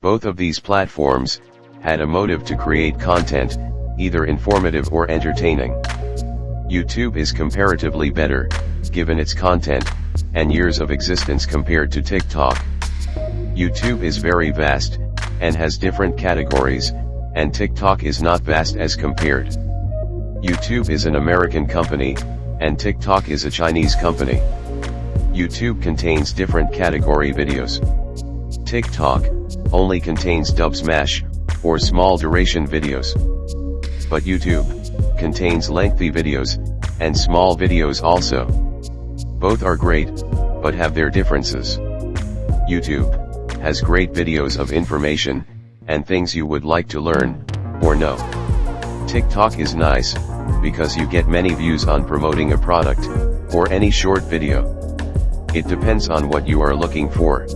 Both of these platforms, had a motive to create content, either informative or entertaining. YouTube is comparatively better, given its content, and years of existence compared to TikTok. YouTube is very vast, and has different categories, and TikTok is not vast as compared. YouTube is an American company, and TikTok is a Chinese company. YouTube contains different category videos. TikTok, only contains dub smash, or small duration videos. But YouTube, contains lengthy videos, and small videos also. Both are great, but have their differences. YouTube, has great videos of information, and things you would like to learn, or know. TikTok is nice, because you get many views on promoting a product, or any short video. It depends on what you are looking for.